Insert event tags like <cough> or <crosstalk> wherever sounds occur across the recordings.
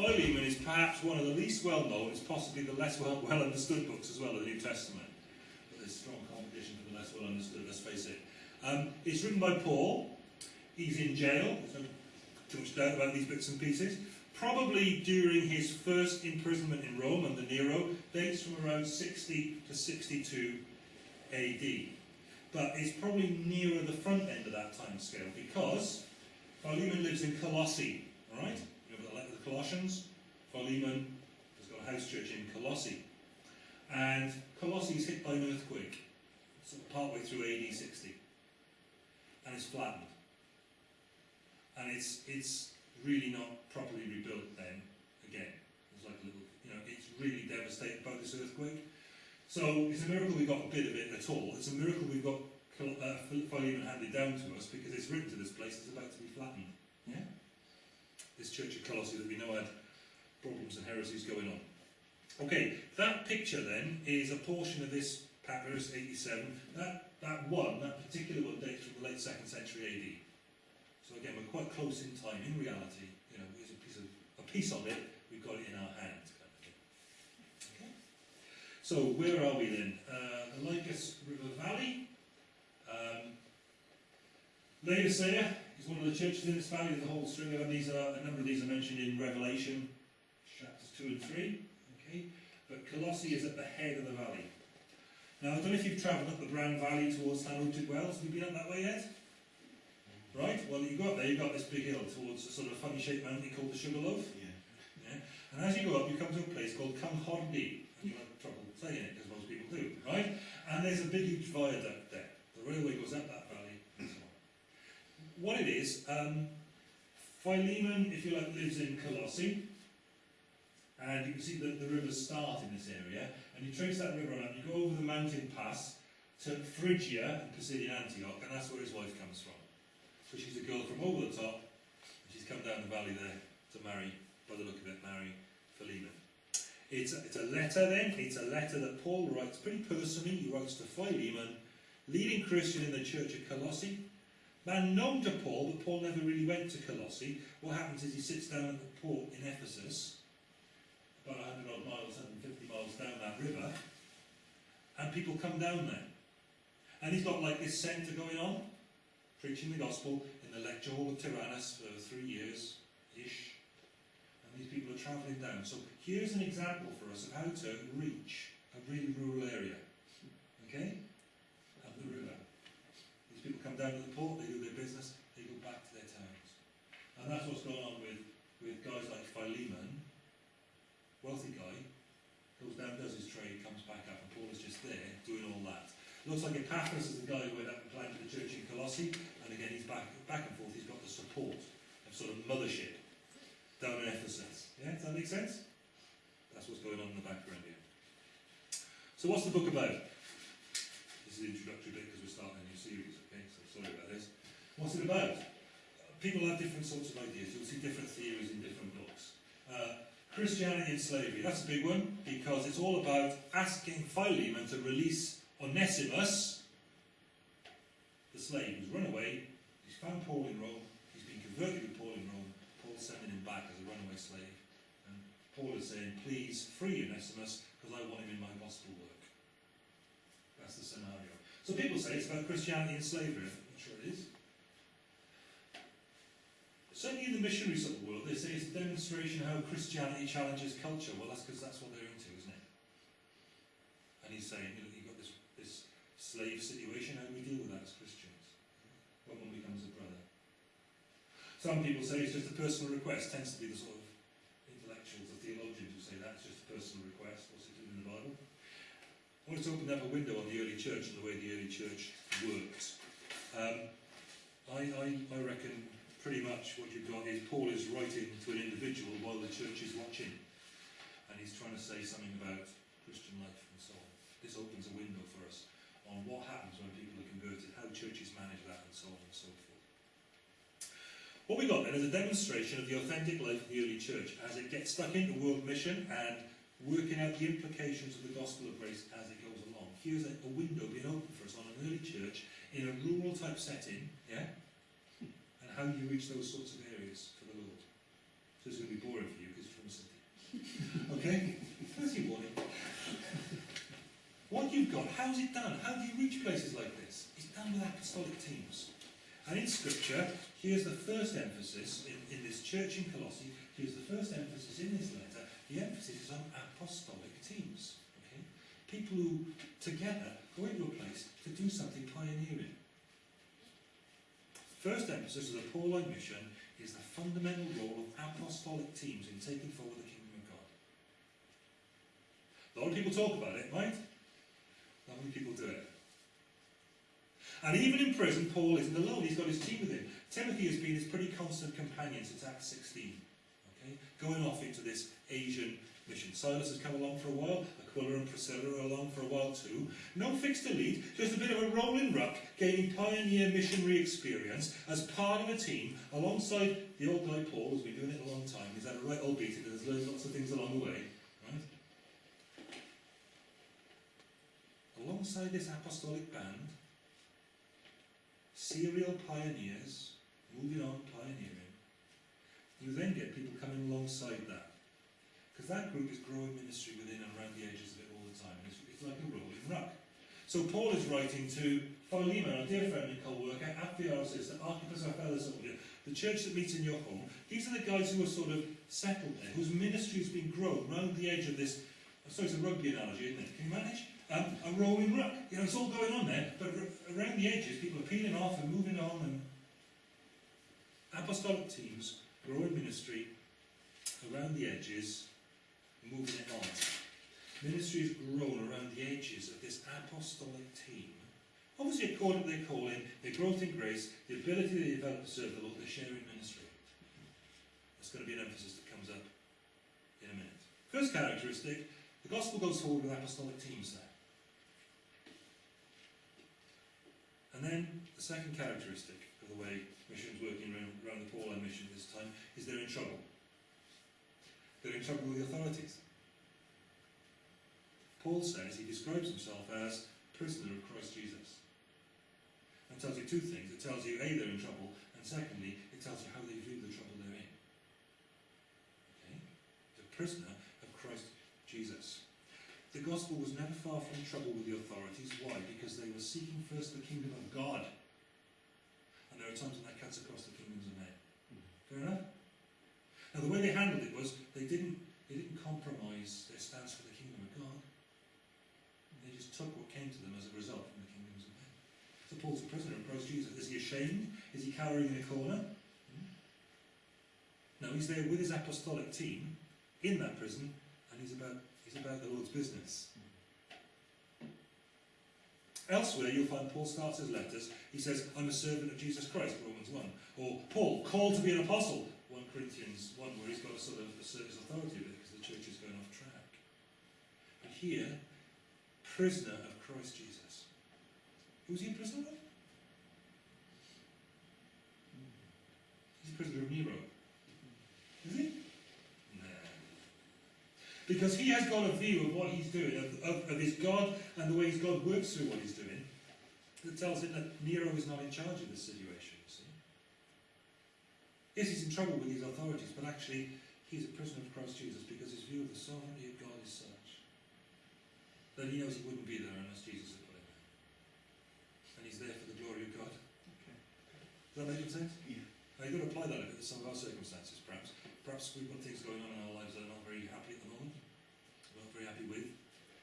Philemon is perhaps one of the least well known, it's possibly the less well, well understood books as well of the New Testament. But there's strong competition for the less well understood, let's face it. Um, it's written by Paul. He's in jail, there's too much doubt about these bits and pieces. Probably during his first imprisonment in Rome under Nero, dates from around 60 to 62 AD. But it's probably nearer the front end of that time scale because Philemon lives in Colossae, alright? You know the letter Colossians? Philemon has got a house church in Colossae. And Colossae is hit by an earthquake, sort of partway through AD 60. And it's flattened. And it's, it's really not properly rebuilt then, again. It's like a little, you know, it's really devastated by this earthquake. So it's a miracle we got a bit of it at all. It's a miracle we've got uh, Philemon handed down to us because it's written to this place it's about to be flattened. Yeah? This church of Colossae that we know had problems and heresies going on. Okay, that picture then is a portion of this papyrus 87. That, that one, that particular one dates from the late 2nd century AD. So again, we're quite close in time. In reality, you know, it's a piece of a piece of it. We've got it in our hands, kind of. Okay. So where are we then? Uh, the Lycus River Valley. Um, Laodicea one of the churches in this valley. A whole string of them. These are a number of these are mentioned in Revelation chapters two and three. Okay, but Colossae is at the head of the valley. Now I don't know if you've travelled up the Bran Valley towards Llanwrtyd Wells. Have you been up that way yet? Right? Well, you got there, you got this big hill towards a sort of funny shaped mountain called the Sugarloaf. Yeah. Yeah? And as you go up, you come to a place called Cynghordy. And you'll have trouble saying it, because most people do, right? And there's a big, huge viaduct there. The railway goes up that valley, and so on. What it is, um, Philemon, if you like, lives in Colossae. And you can see that the rivers start in this area. And you trace that river up, you go over the mountain pass to Phrygia and Pisidian Antioch, and that's where his wife comes from. So she's a girl from over the top, and she's come down the valley there to marry, by the look of it, marry Philemon. It's a, it's a letter then, it's a letter that Paul writes pretty personally, he writes to Philemon, leading Christian in the church of Colossae. Man known to Paul, but Paul never really went to Colossae. What happens is he sits down at the port in Ephesus, about 100 odd miles, 150 miles down that river, and people come down there. And he's got like this centre going on, preaching the gospel in the lecture hall of Tyrannus for three years-ish. And these people are travelling down. So here's an example for us of how to reach a really rural area. Okay? Up the river. People come down to the port, they do their business, they go back to their towns. And that's what's going on with, with guys like Philemon, wealthy guy, goes down, does his trade, comes back up, and Paul is just there doing all that. Looks like Epaphras is the guy who went up and planted the church in Colossae, and again he's back, back and forth, he's got the support of sort of mothership down in Ephesus. Yeah, does that make sense? That's what's going on in the background here. So what's the book about? This is the introductory bit because we're starting a new series, okay, so sorry about this. What's it about? People have different sorts of ideas, you'll see different theories in different books. Uh, Christianity and slavery, that's a big one, because it's all about asking Philemon to release Onesimus, the slave who's run away, he's found Paul in Rome, he's been converted with Paul in Rome, Paul's sending him back as a runaway slave. And Paul is saying, please free Onesimus, because I want him in my gospel work. That's the scenario. So people say it's about Christianity and slavery. I'm not sure it is. Certainly in the missionaries of the world, they say it's a demonstration how Christianity challenges culture. Well, that's because that's what they're into, isn't it? And he's saying, you know, you've got this, this slave situation, how do we deal with that as Christians? When one becomes a brother. Some people say it's just a personal request, tends to be the sort of intellectuals, the theologians who say that's just a personal request, what's it doing in the Bible? I want to open up a window on the early church and the way the early church worked. Um, I, I, I reckon pretty much what you've got is Paul is writing to an individual while the church is watching. And he's trying to say something about Christian life and so on. This opens a window for us on what happens when people are converted, how churches manage that and so on and so forth. What we got then is a demonstration of the authentic life of the early church as it gets stuck into world mission and working out the implications of the gospel of grace as it goes along. Here's a, a window being opened for us on an early church in a rural type setting, yeah? How you reach those sorts of areas for the Lord. So it's going to be boring for you because you're from the city. <laughs> okay? Your warning. What you've got, how's it done? How do you reach places like this? It's done with apostolic teams. And in Scripture, here's the first emphasis in, in this church in Colossae, here's the first emphasis in this letter. The emphasis is on apostolic teams. Okay? People who together go into a place to do something pioneering. First emphasis of the Pauline mission is the fundamental role of apostolic teams in taking forward the kingdom of God. A lot of people talk about it, right? Not many people do it. And even in prison, Paul isn't alone. He's got his team with him. Timothy has been his pretty constant companion since Acts 16. Okay? Going off into this Asian mission. Silas has come along for a while. Aquila and Priscilla are along for a while too. No fixed elite, just a bit of a rolling ruck, gaining pioneer missionary experience as part of a team alongside the old guy Paul, who's been doing it a long time. He's had a right old beating and has learned lots of things along the way. Right? Alongside this apostolic band, serial pioneers, moving on, pioneering, you then get people coming alongside that. Because that group is growing ministry within and around the edges of it all the time. It's, it's like a rolling ruck. So Paul is writing to Philemon, a dear friend and co-worker, Apphiosis, the Archippus of soldier, the church that meets in your home. These are the guys who are sort of settled there, whose ministry has been grown around the edge of this, so it's a rugby analogy, isn't it? Can you manage? Um, a rolling ruck. You know, it's all going on there, but around the edges, people are peeling off and moving on, and apostolic teams, growing ministry, around the edges, moving on. Ministry has grown around the edges of this apostolic team. Obviously, according to their calling, their growth in grace, the ability to develop to serve the Lord, their sharing ministry. That's going to be an emphasis that comes up in a minute. First characteristic, the gospel goes forward with apostolic teams there. And then the second characteristic of the way missions working around, around the Pauline mission this time is they're in trouble. They're in trouble with the authorities. Paul says he describes himself as prisoner of Christ Jesus. And tells you two things. It tells you, A, they're in trouble, and secondly, it tells you how they view the trouble they're in. Okay? The prisoner of Christ Jesus. The gospel was never far from trouble with the authorities. Why? Because they were seeking first the kingdom of God. And there are times when that cuts across the kingdoms of men. Mm-hmm. Fair enough? Now the way they handled it was they didn't they didn't compromise their stance for the kingdom of God. They just took what came to them as a result from the kingdoms of men. So Paul's a prisoner of Christ Jesus. Is he ashamed? Is he cowering in a corner? Hmm? No, he's there with his apostolic team in that prison, and he's about he's about the Lord's business. Elsewhere, you'll find Paul starts his letters. He says, "I'm a servant of Jesus Christ," Romans one, or Paul called to be an apostle, 1 Corinthians 1, where he's got a sort of assert his authority because the church is going off track. But here, prisoner of Christ Jesus. Who's he a prisoner of? He's a prisoner of Nero. Is he? No. Because he has got a view of what he's doing, of, of, of his God and the way his God works through what he's doing, that tells him that Nero is not in charge of you see. Yes, he's in trouble with his authorities, but actually he's a prisoner of Christ Jesus because his view of the sovereignty of God is such that he knows he wouldn't be there unless Jesus had put him there. And he's there for the glory of God. Okay. Does that make sense? Yeah. Now you've got to apply that to some of our circumstances, perhaps. Perhaps we've got things going on in our lives that are not very happy at the moment. We're not very happy with,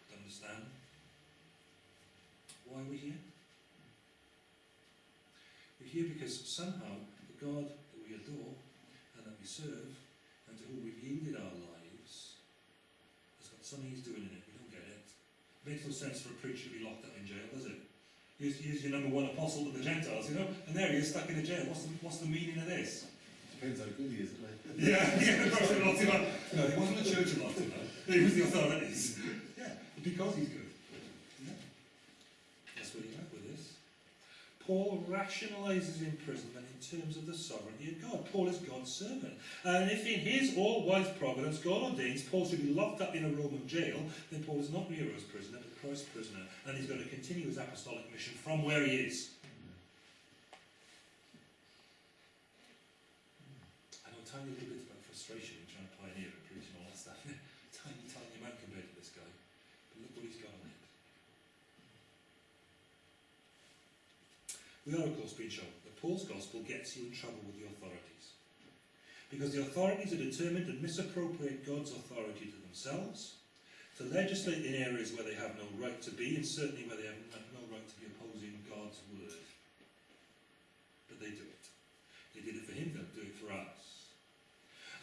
don't understand. Why are we here? We're here because somehow the God that we adore and that we serve and to whom we've yielded our lives has got something he's doing in it. We don't get it. Makes no sense for a preacher to be locked up in jail, does it? He's, he's your number one apostle to the Gentiles, you know, and there he is stuck in a jail. What's the, what's the meaning of this? Depends how good he is, doesn't it? Yeah, <laughs> yeah, perhaps it locked him up. No, he wasn't the church who locked him up. It was the authorities. <laughs> Yeah, because he's good. Yeah. That's where you're at with this. Paul rationalizes imprisonment in terms of the sovereignty of God. Paul is God's servant. And if in his all-wise providence God ordains Paul should be locked up in a Roman jail, then Paul is not Nero's prisoner, but Christ's prisoner. And he's going to continue his apostolic mission from where he is. I know little bit about frustration frustration in trying to pioneer and preach and all that stuff. tiny, tiny amount compared to this guy. But look what he's got on it. We are, of course, being shown that Paul's gospel gets you in trouble with the authorities. Because the authorities are determined to misappropriate God's authority to themselves, to legislate in areas where they have no right to be, and certainly where they have no right to be opposing God's word. But they do it. They did it for him, they'll do it for us.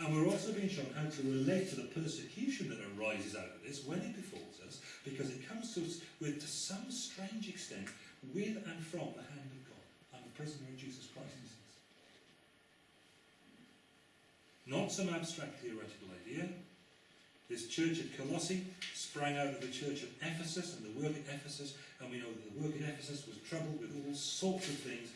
And we're also being shown how to relate to the persecution that arises out of this when it befalls us, because it comes to us with, to some strange extent, with and from the hand of prisoner of Jesus Christ, says. Not some abstract theoretical idea. This church at Colossae sprang out of the church at Ephesus and the work at Ephesus, and we know that the work at Ephesus was troubled with all sorts of things.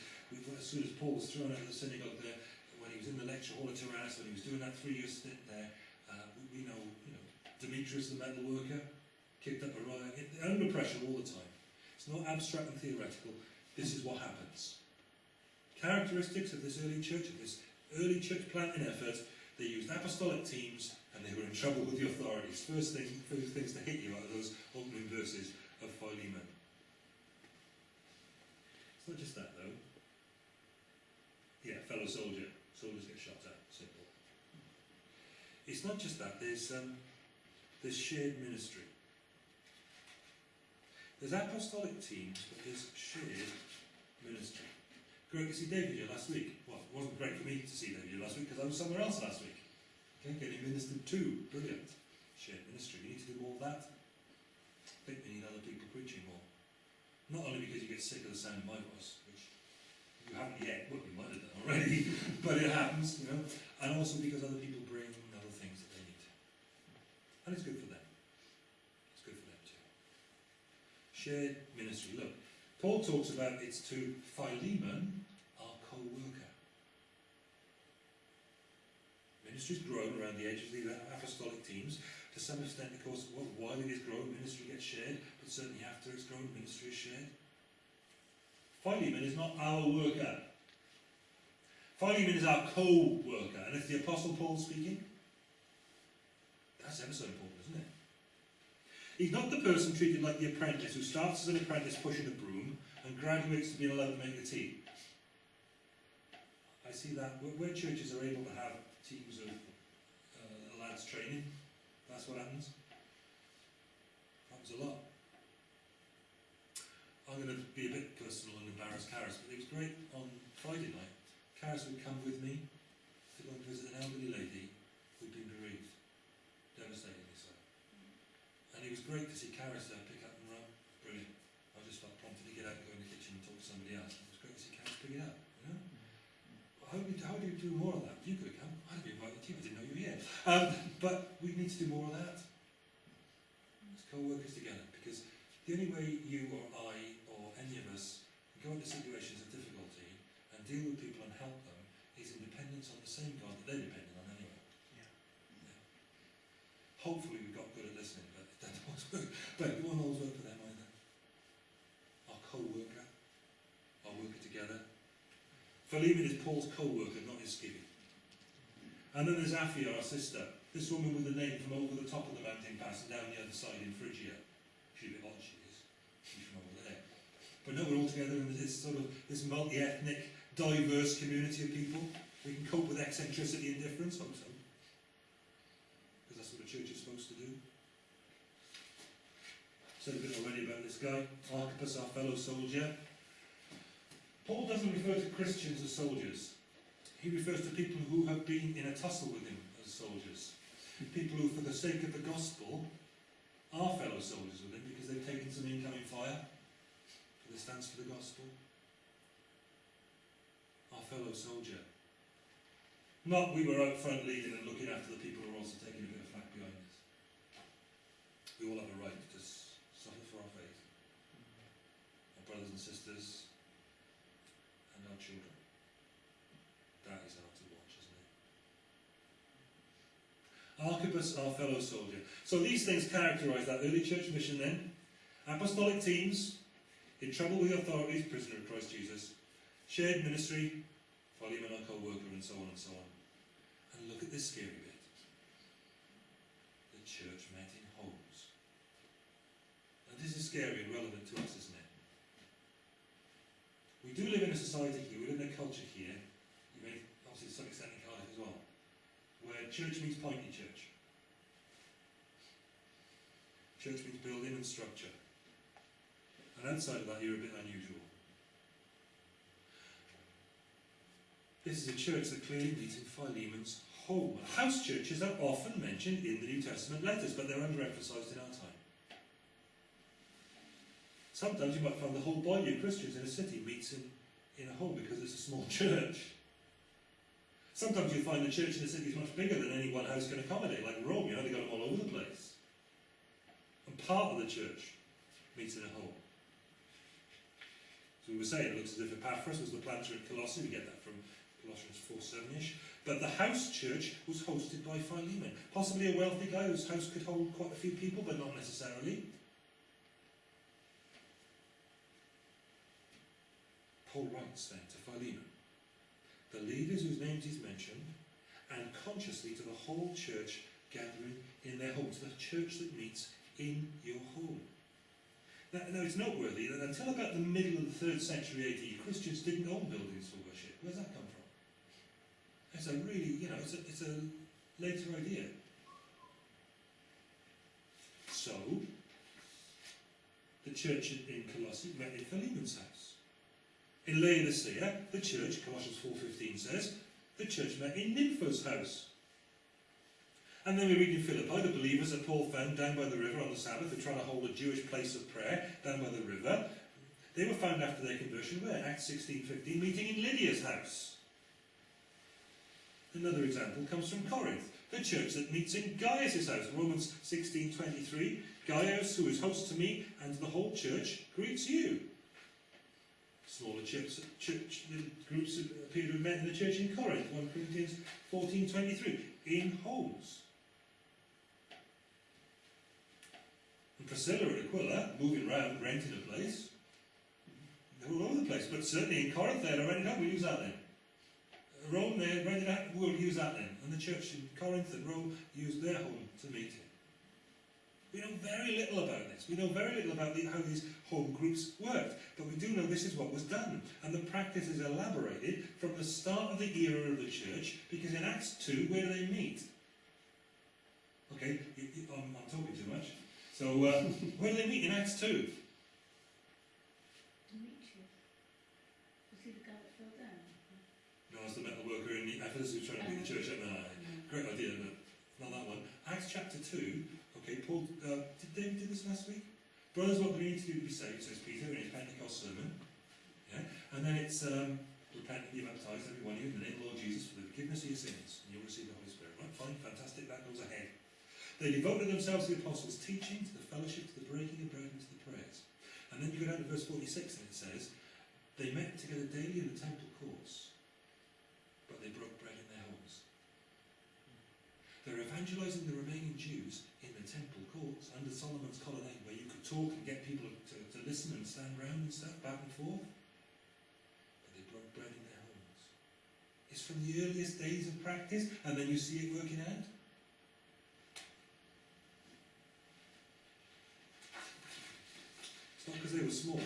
As soon as Paul was thrown out of the synagogue there, when he was in the lecture hall at Tyrannus, when he was doing that three-year stint there, uh, we, we know, you know, Demetrius the metal worker kicked up a riot, under pressure all the time. It's not abstract and theoretical. This is what happens. Characteristics of this early church, of this early church planting effort, they used apostolic teams and they were in trouble with the authorities. First thing, first things to hit you of those opening verses of Philemon. It's not just that though. Yeah, fellow soldier. Soldiers get shot at. Simple. It's not just that. There's um, there's shared ministry. There's apostolic teams, but there's shared ministry. Great to see David here last week. Well, it wasn't great for me to see David here last week because I was somewhere else last week. Okay, getting ministered to. Brilliant. Shared ministry. We need to do more of that. I think we need other people preaching more. Not only because you get sick of the sound of my voice, which you haven't yet, well, you might have done already, <laughs> but it happens, you know, and also because other people bring other things that they need. And it's good for them. It's good for them too. Shared ministry. Look, Paul talks about it's to Philemon, our co-worker. Ministry's grown around the edges of the apostolic teams. To some extent, of course, well, while it is growing, ministry gets shared, but certainly after it's grown, ministry is shared. Philemon is not our worker. Philemon is our co-worker, and it's the Apostle Paul speaking. That's ever so important, isn't it? He's not the person treated like the apprentice who starts as an apprentice pushing a broom graduates to being allowed to make the tea. I see that where, where churches are able to have teams of uh, lads training, that's what happens. Happens a lot. I'm going to be a bit personal and embarrass Karis, but it was great on Friday night. Karis would come with me to go and visit an elderly lady who'd been bereaved, devastatingly so. And it was great to see Karis there pick up and run. Brilliant. I just felt prompted to get out and go in the kitchen and talk to somebody else. It was great to see Karis pick it up. You know? How do, you, how do more of that? You could have come. I'd be invited to you. I didn't know you were here. Um, but we need to do more of that. As co-workers together, because the only way you or I or any of us can go into situations of difficulty and deal with people and help them is in dependence on the same God that they're dependent on anyway. Yeah. Yeah. Hopefully we've got good at listening, but it doesn't always work. But it won't always work for them either. Our co-worker, our worker together. Philemon is Paul's co-worker, not And then there's Apphia, our sister. This woman with the name from over the top of the mountain pass and down the other side in Phrygia. She's a bit odd, she is. She's from over there. But no, we're all together in this sort of this multi-ethnic, diverse community of people. We can cope with eccentricity and difference, hope so. Because that's what a church is supposed to do. Said a bit already about this guy, Archippus, our fellow soldier. Paul doesn't refer to Christians as soldiers. He refers to people who have been in a tussle with him as soldiers. People who, for the sake of the gospel, are fellow soldiers with him because they've taken some incoming fire for their stance for the gospel. Our fellow soldier. Not we were out front leading and looking after the people who are also taking a bit of flack behind us. We all have a right to suffer for our faith. Our brothers and sisters and our children. That is hard to watch, isn't it? Archippus, our fellow soldier. So these things characterise that early church mission then. Apostolic teams, in trouble with the authorities, prisoner of Christ Jesus. Shared ministry, Philemon our co-worker and so on and so on. And look at this scary bit. The church met in homes. And this is scary and relevant to us, isn't it? We do live in a society here, we live in a culture here, you may obviously to some extent in Cardiff as well, where church means pointy church. Church means building and structure. And outside of that, you're a bit unusual. This is a church that clearly meets in Philemon's home. House churches are often mentioned in the New Testament letters, but they're underemphasized in our time. Sometimes you might find the whole body of Christians in a city meets in, in a home because it's a small <laughs> church. Sometimes you find the church in a city is much bigger than any one house can accommodate, like Rome, you know, they've got them all over the place. And part of the church meets in a home. So we were saying, it looks as if Epaphras was the planter at Colossae, we get that from Colossians 4 7ish. But the house church was hosted by Philemon, possibly a wealthy guy whose house could hold quite a few people, but not necessarily. Paul writes then to Philemon, the leaders whose names he's mentioned, and consciously to the whole church gathering in their homes, the church that meets in your home. Now, now it's noteworthy that until about the middle of the third century AD, Christians didn't own buildings for worship. Where's that come from? It's a really, you know, it's a, it's a later idea. So, the church in Colossae met in Philemon's house. In Laodicea, eh? the church, Colossians 4.15 says, the church met in Nympha's house. And then we read in Philippi, the believers that Paul found down by the river on the Sabbath, who trying to hold a Jewish place of prayer down by the river. They were found after their conversion where? Acts 16.15, meeting in Lydia's house. Another example comes from Corinth, the church that meets in Gaius' house. Romans 16.23, Gaius, who is host to me and the whole church, greets you. Smaller church, groups appear to have met in the church in Corinth, 1 Corinthians 14.23, in homes. And Priscilla and Aquila, moving around, renting a place, they were all over the place, but certainly in Corinth they had a rented home, we'll use that then. Rome, they rented out, we'll use that then. And the church in Corinth and Rome used their home to meet in. We know very little about this. We know very little about the, how these home groups worked. But we do know this is what was done. And the practice is elaborated from the start of the era of the church, because in Acts 2, where do they meet? Okay, I'm, I'm talking too much. So, uh, <laughs> where do they meet in Acts 2? Demetrius. Was he the guy that fell down? No, it's the metal worker in the Ephesus who's trying to beat the church up. No, great idea, but not that one. Acts chapter 2, okay, Paul, uh, did David do this last week? Brothers, what we need to do to be saved, says Peter in his Pentecost sermon. Yeah? And then it's, um, repent and be baptized, every one of you, in the name of the Lord Jesus, for the forgiveness of your sins, and you'll receive the Holy Spirit. Right, fine, fantastic, that goes ahead. They devoted themselves to the apostles' teaching, to the fellowship, to the breaking of bread, and to the prayers. And then you go down to verse 46, and it says, They met together daily in the temple courts, but they broke bread in their homes. They're evangelizing the remaining Jews temple courts under Solomon's colonnade, where you could talk and get people to, to listen and stand round and stuff, back and forth. But they broke bread in their homes. It's from the earliest days of practice, and then you see it working out. It's not because they were small,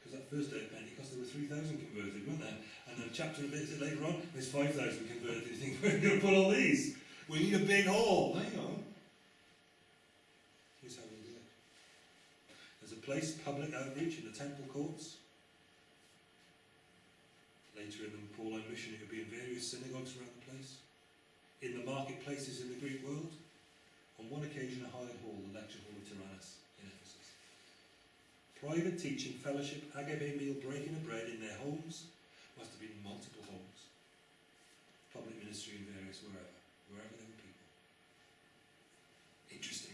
because that first day of Pentecost there were 3,000 converted, weren't there? And then a chapter a bit later on, there's 5,000 converted. You think, <laughs> we're going to put all these? We need a big hall. Hang on. Here's how we do it. Place, public outreach in the temple courts. Later in the Pauline mission, it would be in various synagogues around the place. In the marketplaces in the Greek world. On one occasion, a hired hall, the lecture hall of Tyrannus in Ephesus. Private teaching, fellowship, agape meal, breaking of bread in their homes. Must have been multiple homes. Public ministry in various wherever, wherever there were people. Interesting.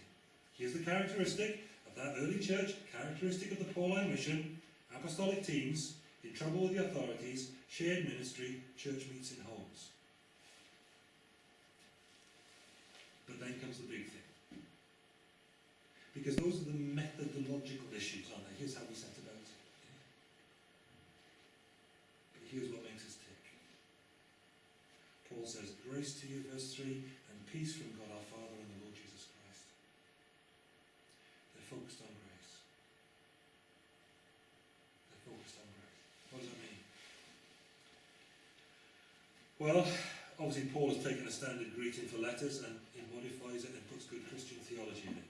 Here's the characteristic that early church, characteristic of the Pauline mission, apostolic teams, in trouble with the authorities, shared ministry, church meets in homes. But then comes the big thing. Because those are the methodological issues, aren't they? Here's how we set about it. But here's what makes us tick. Paul says, Grace to you, verse 3, and peace from God our Father and the Lord Jesus Well, obviously Paul has taken a standard greeting for letters and he modifies it and puts good Christian theology in it.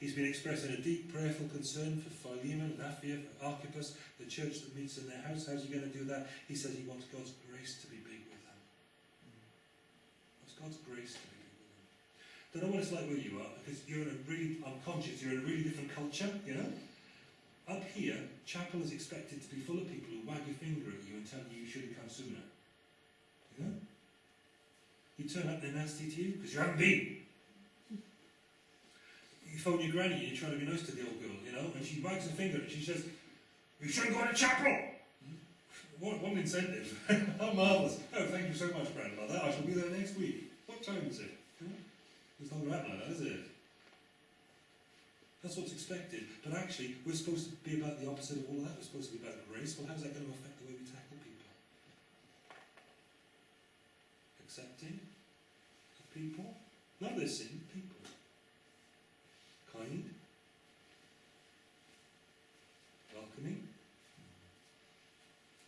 He's been expressing a deep prayerful concern for Philemon and Apphia, for Archippus, the church that meets in their house. How's he going to do that? He says he wants God's grace to be big with them. Wants God's grace to be big with them. Don't know what it's like where you are, because you're in a really, I'm conscious, you're in a really different culture, you know? Up here, chapel is expected to be full of people who wag your finger at you and tell you you should have come sooner. You know? You turn up they're nasty to you because you haven't been. You phone your granny and you're trying to be nice to the old girl, you know, and she wags her finger and she says, You shouldn't go to chapel! What, what an incentive. <laughs> How marvellous. Oh, thank you so much, grandmother. I shall be there next week. What time is it? It's not that like that, is it? That's what's expected. But actually, we're supposed to be about the opposite of all that. We're supposed to be about grace. Well, how's that going to affect the way we tackle people? Accepting of people. Not their sin, people. Kind. Welcoming.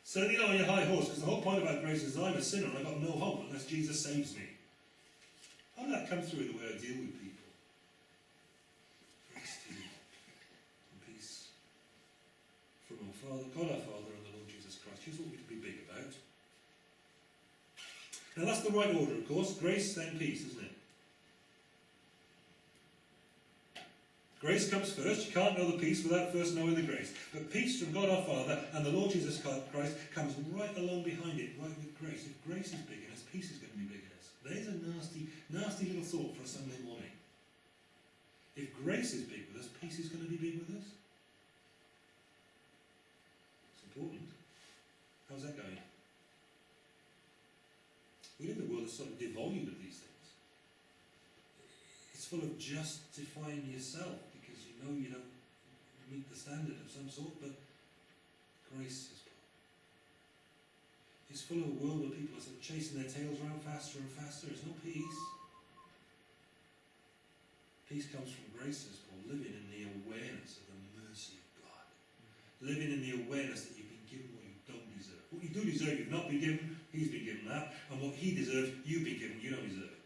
Certainly not on your high horse, because the whole point about grace is I'm a sinner and I've got no hope unless Jesus saves me. How did that come through in the way I deal with people? Grace to you and peace from our Father, God our Father and the Lord Jesus Christ. Here's what we're to be big about. Now that's the right order, of course. Grace, then peace, isn't it? Grace comes first. You can't know the peace without first knowing the grace. But peace from God our Father and the Lord Jesus Christ comes right along behind it, right with grace. If grace is big in us, peace is going to be big in us. There's a nasty, nasty little thought for a Sunday morning. If grace is big with us, peace is going to be big with us. It's important. How's that going? We live in a world that's sort of devoid of these things. It's full of justifying yourself because you know you don't meet the standard of some sort, but grace is it's full of a world where people are sort of chasing their tails around faster and faster. There's no peace. Peace comes from grace, says Paul, living in the awareness of the mercy of God. Living in the awareness that you've been given what you don't deserve. What you do deserve, you've not been given, he's been given that. And what he deserves, you've been given, you don't deserve.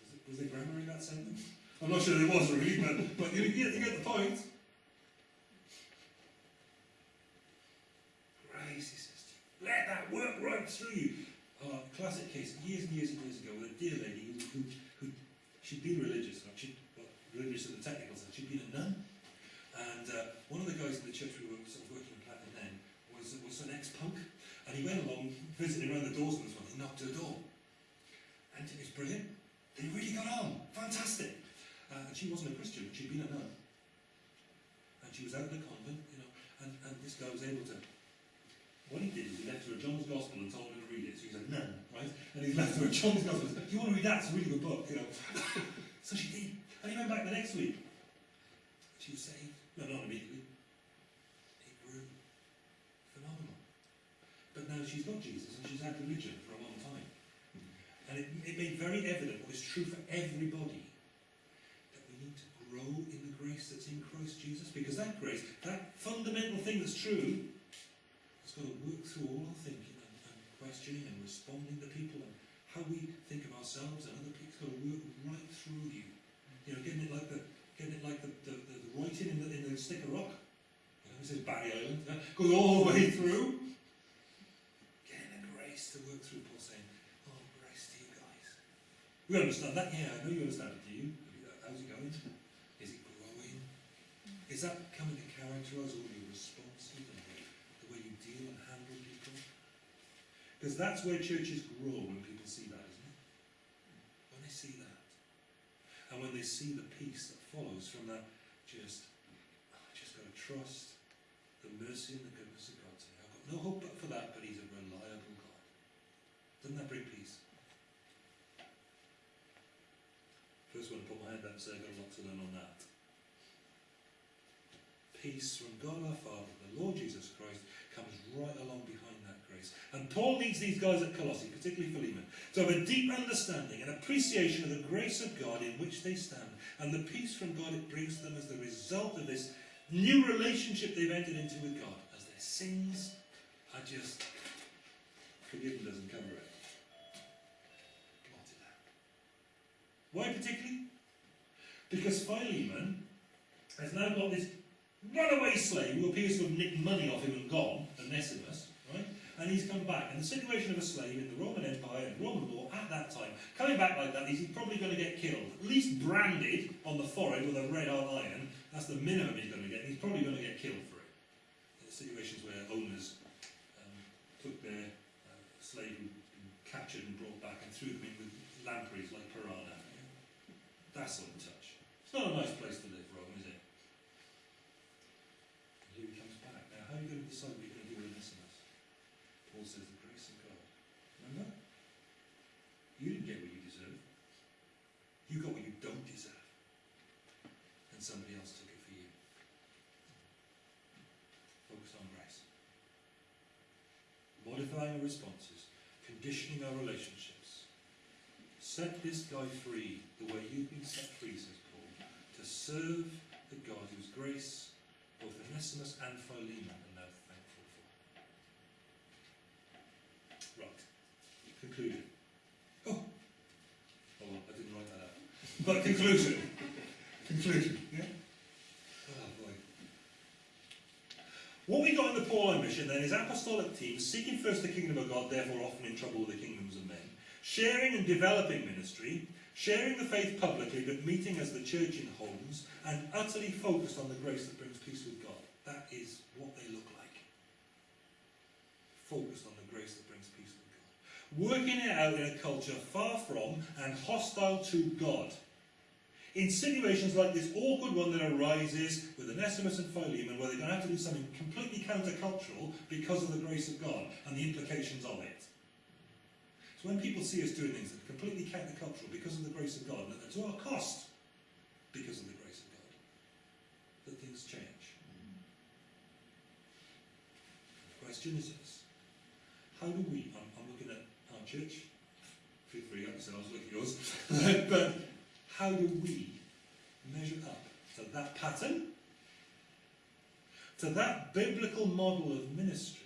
Was, it, was there grammar in that sentence? I'm not sure there was really, but, but you, get, you get the point. Grace, he says to you. Let that work right through you. Uh, classic case, years and years and years ago, with a dear lady who, who, who she'd been religious, like she'd, well, religious in the technical sense, she'd been a nun. And uh, one of the guys in the church we were sort of working was, was an ex-punk. And he went along visiting around the doors and this one, he knocked her door. And it was brilliant. They really got on. Fantastic. Uh, and she wasn't a Christian, she'd been a nun. And she was out of the convent, you know, and, and this guy was able to what he did is he left her a John's Gospel and told her to read it. So he's a nun, right? And he left her a John's Gospel. Do you want to read that? It's a really good book, you know. <laughs> so she did. And he went back the next week. She was saved. No, not immediately. She's got Jesus and she's had religion for a long time. And it, it made very evident what is true for everybody that we need to grow in the grace that's in Christ Jesus. Because that grace, that fundamental thing that's true, it's got to work through all our thinking and, and questioning and responding to people and how we think of ourselves and other people. It's got to work right through you. You know, getting it like the getting it like the, the, the, the writing in the, in the stick of rock. You know, it says Barry Island. Goes all the way through. Getting the to work through. Paul saying, "Oh, grace to you guys." We understand that. Yeah, I know you understand it. Do you? How's it going? Is it growing? Is that coming to characterise all your responses and the, way you deal and handle people? Because that's where churches grow when people see that, isn't it? When they see that. And when they see the peace that follows from that, just, oh, I just got to trust the mercy and the goodness of God. Today. I've got no hope but for that, but He's a reliable. Doesn't that bring peace? First one to put my hand up and say I've got a lot to learn on that. Peace from God our Father, the Lord Jesus Christ, comes right along behind that grace. And Paul needs these guys at Colossae, particularly Philemon, to have a deep understanding and appreciation of the grace of God in which they stand, and the peace from God it brings them as the result of this new relationship they've entered into with God, as their sins are just forgiven doesn't cover it. Blot it out. Why particularly? Because Philemon has now got this runaway slave who appears to have nicked money off him and gone, Onesimus, right? And he's come back. And the situation of a slave in the Roman Empire and Roman law at that time, coming back like that, he's probably going to get killed. At least branded on the forehead with a red hot iron. That's the minimum he's going to get. He's probably going to get killed for it. Situations where owners um, took their uh, slave who'd been captured and brought back and threw them in with lampreys like piranha. That sort of touch. It's not a nice place to live, Rome, is it? And here he comes back. Now, how are you going to decide what you're going to do with Onesimus? Paul says the grace of God. Remember? You didn't get what you deserve. You got what you don't deserve. And somebody else took it for you. Focus on grace. Modifying our responses, conditioning our relationships. Set this guy free the way you've been set free, says Paul, to serve the God whose grace both Onesimus and Philemon are now thankful for. Right. Conclusion. Oh! Oh, I didn't write that out. But conclusion. conclusion, yeah? Oh, boy. What we got in the Pauline mission then is apostolic teams seeking first the kingdom of God, therefore often in trouble with the kingdoms of men, sharing and developing ministry, sharing the faith publicly but meeting as the church in homes, and utterly focused on the grace that brings peace with God. That is what they look like. Focused on the grace that brings peace with God. Working it out in a culture far from and hostile to God. In situations like this awkward one that arises with Onesimus and Philemon, where they're going to have to do something completely countercultural because of the grace of God and the implications of it. So when people see us doing things that are completely countercultural because of the grace of God, and to our cost because of the grace of God, that things change. The question is this. How do we, I'm, I'm looking at our church, feel free, I said, I was looking at yours, <laughs> but how do we measure up to that pattern, to that biblical model of ministry,